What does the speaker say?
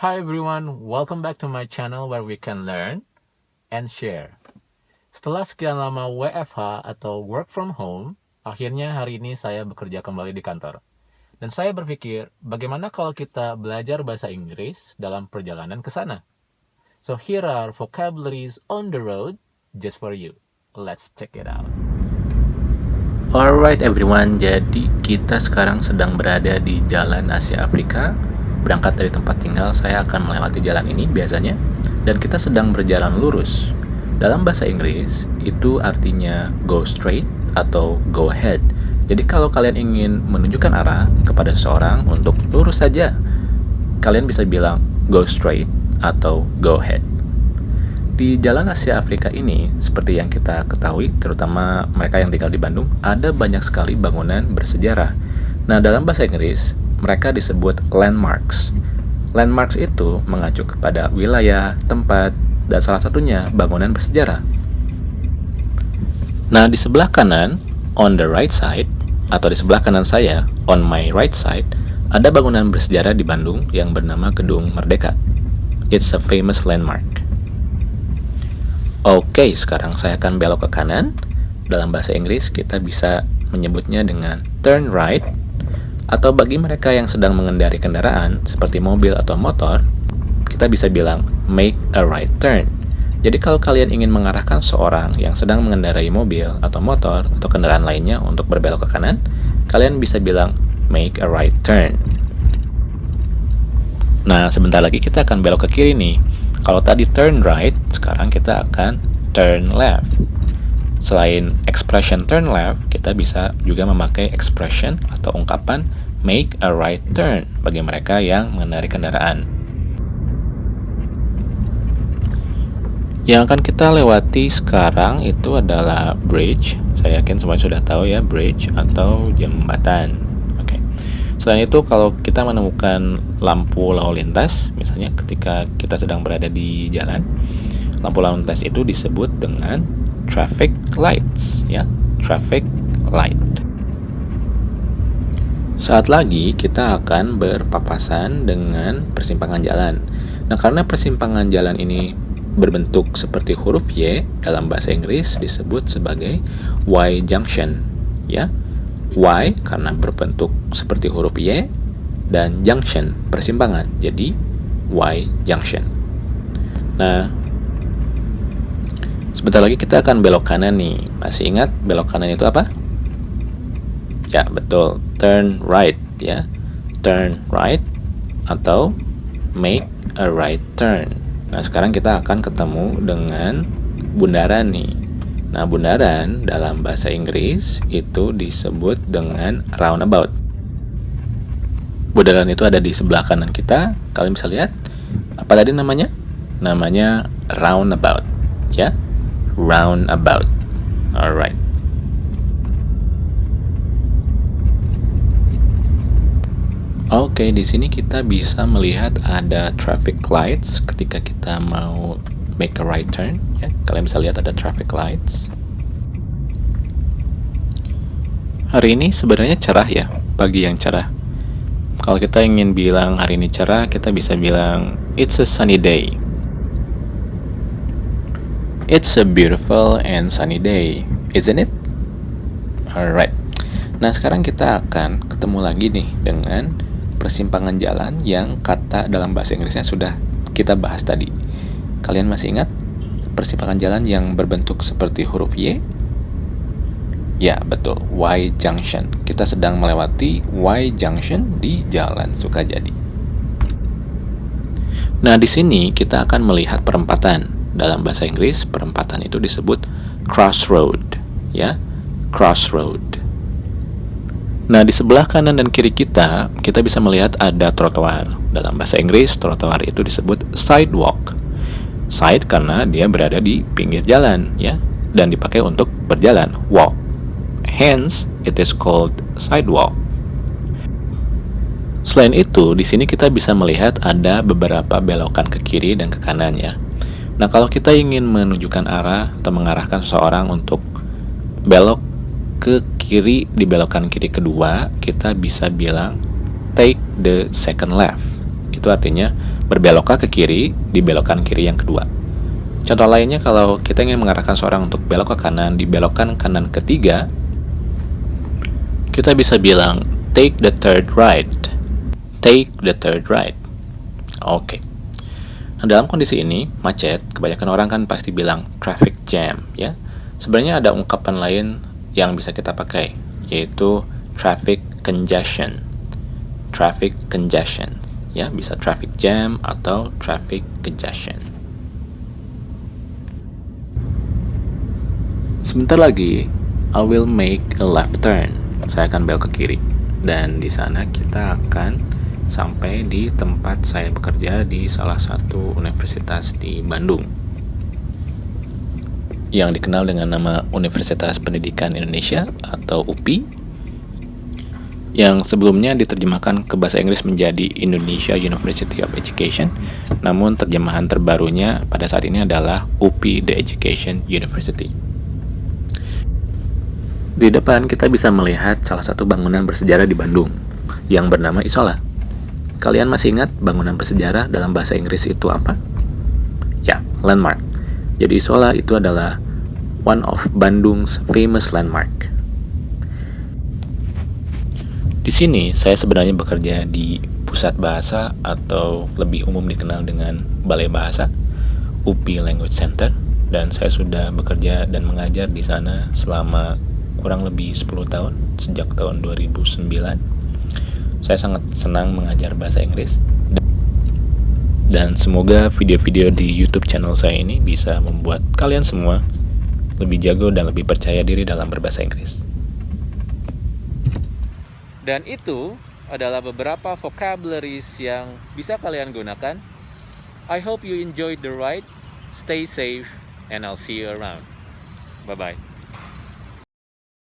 Hi everyone, welcome back to my channel where we can learn and share. Setelah sekian lama WFH atau work from home, akhirnya hari ini saya bekerja kembali di kantor. Dan saya berpikir, bagaimana kalau kita belajar bahasa Inggris dalam perjalanan ke sana? So here are vocabularies on the road just for you. Let's check it out. Alright everyone, jadi kita sekarang sedang berada di Jalan Asia Afrika Berangkat dari tempat tinggal, saya akan melewati jalan ini biasanya, dan kita sedang berjalan lurus. Dalam bahasa Inggris, itu artinya go straight atau go ahead. Jadi kalau kalian ingin menunjukkan arah kepada seseorang untuk lurus saja, kalian bisa bilang go straight atau go ahead. Di Jalan Asia Afrika ini, seperti yang kita ketahui, terutama mereka yang tinggal di Bandung, ada banyak sekali bangunan bersejarah. Nah, dalam bahasa Inggris, mereka disebut landmarks. Landmarks itu mengacu kepada wilayah, tempat, dan salah satunya bangunan bersejarah. Nah, di sebelah kanan, on the right side, atau di sebelah kanan saya, on my right side, ada bangunan bersejarah di Bandung yang bernama Gedung Merdeka. It's a famous landmark. Oke, sekarang saya akan belok ke kanan. Dalam bahasa Inggris, kita bisa menyebutnya dengan turn right atau bagi mereka yang sedang mengendari kendaraan seperti mobil atau motor, kita bisa bilang make a right turn. Jadi kalau kalian ingin mengarahkan seorang yang sedang mengendarai mobil atau motor atau kendaraan lainnya untuk berbelok ke kanan, kalian bisa bilang make a right turn. Nah, sebentar lagi kita akan belok ke kiri nih. Kalau tadi turn right, sekarang kita akan turn left. Selain expression turn left, kita bisa juga memakai expression atau ungkapan make a right turn bagi mereka yang mengendarai kendaraan. Yang akan kita lewati sekarang itu adalah bridge. Saya yakin semuanya sudah tahu ya bridge atau jembatan. Oke. Selain itu kalau kita menemukan lampu lalu lintas, misalnya ketika kita sedang berada di jalan, lampu lalu lintas itu disebut dengan traffic lights ya. Traffic light. Saat lagi kita akan berpapasan dengan persimpangan jalan. Nah karena persimpangan jalan ini berbentuk seperti huruf Y dalam bahasa Inggris disebut sebagai Y junction ya. Y karena berbentuk seperti huruf Y dan junction persimpangan. Jadi Y junction. Nah Sebentar lagi kita akan belok kanan nih. Masih ingat belok kanan itu apa? Ya, betul. Turn right ya. Turn right atau make a right turn. Nah, sekarang kita akan ketemu dengan bundaran nih. Nah, bundaran dalam bahasa Inggris itu disebut dengan roundabout. Bundaran itu ada di sebelah kanan kita. Kalian bisa lihat apa tadi namanya? Namanya roundabout, ya roundabout. Alright. Oke, okay, di sini kita bisa melihat ada traffic lights ketika kita mau make a right turn. Ya, kalian bisa lihat ada traffic lights. Hari ini sebenarnya cerah ya, pagi yang cerah. Kalau kita ingin bilang hari ini cerah, kita bisa bilang it's a sunny day. It's a beautiful and sunny day, isn't it? Alright. Nah, sekarang kita akan ketemu lagi nih dengan persimpangan jalan yang kata dalam bahasa Inggrisnya sudah kita bahas tadi. Kalian masih ingat persimpangan jalan yang berbentuk seperti huruf Y? Ya, betul. Y junction. Kita sedang melewati Y junction di Jalan Sukajadi. Nah, di sini kita akan melihat perempatan dalam bahasa Inggris perempatan itu disebut crossroad ya crossroad. Nah di sebelah kanan dan kiri kita kita bisa melihat ada trotoar. Dalam bahasa Inggris trotoar itu disebut sidewalk. Side karena dia berada di pinggir jalan ya dan dipakai untuk berjalan walk. Hence it is called sidewalk. Selain itu, di sini kita bisa melihat ada beberapa belokan ke kiri dan ke kanan ya. Nah, kalau kita ingin menunjukkan arah atau mengarahkan seseorang untuk belok ke kiri di belokan kiri kedua, kita bisa bilang take the second left. Itu artinya berbelokkah ke kiri di belokan kiri yang kedua. Contoh lainnya kalau kita ingin mengarahkan seorang untuk belok ke kanan di belokan kanan ketiga, kita bisa bilang take the third right. Take the third right. Oke. Nah, dalam kondisi ini, macet, kebanyakan orang kan pasti bilang traffic jam, ya. Sebenarnya ada ungkapan lain yang bisa kita pakai, yaitu traffic congestion. Traffic congestion, ya, bisa traffic jam atau traffic congestion. Sebentar lagi, I will make a left turn. Saya akan belok ke kiri. Dan di sana kita akan sampai di tempat saya bekerja di salah satu universitas di Bandung. Yang dikenal dengan nama Universitas Pendidikan Indonesia atau UPI. Yang sebelumnya diterjemahkan ke bahasa Inggris menjadi Indonesia University of Education, namun terjemahan terbarunya pada saat ini adalah UPI The Education University. Di depan kita bisa melihat salah satu bangunan bersejarah di Bandung yang bernama Isola. Kalian masih ingat bangunan bersejarah dalam bahasa Inggris itu apa? Ya, landmark. Jadi Isola itu adalah one of Bandung's famous landmark. Di sini saya sebenarnya bekerja di pusat bahasa atau lebih umum dikenal dengan Balai Bahasa UPI Language Center dan saya sudah bekerja dan mengajar di sana selama kurang lebih 10 tahun sejak tahun 2009 saya sangat senang mengajar bahasa Inggris dan semoga video-video di YouTube channel saya ini bisa membuat kalian semua lebih jago dan lebih percaya diri dalam berbahasa Inggris. Dan itu adalah beberapa vocabularies yang bisa kalian gunakan. I hope you enjoyed the ride. Stay safe and I'll see you around. Bye bye.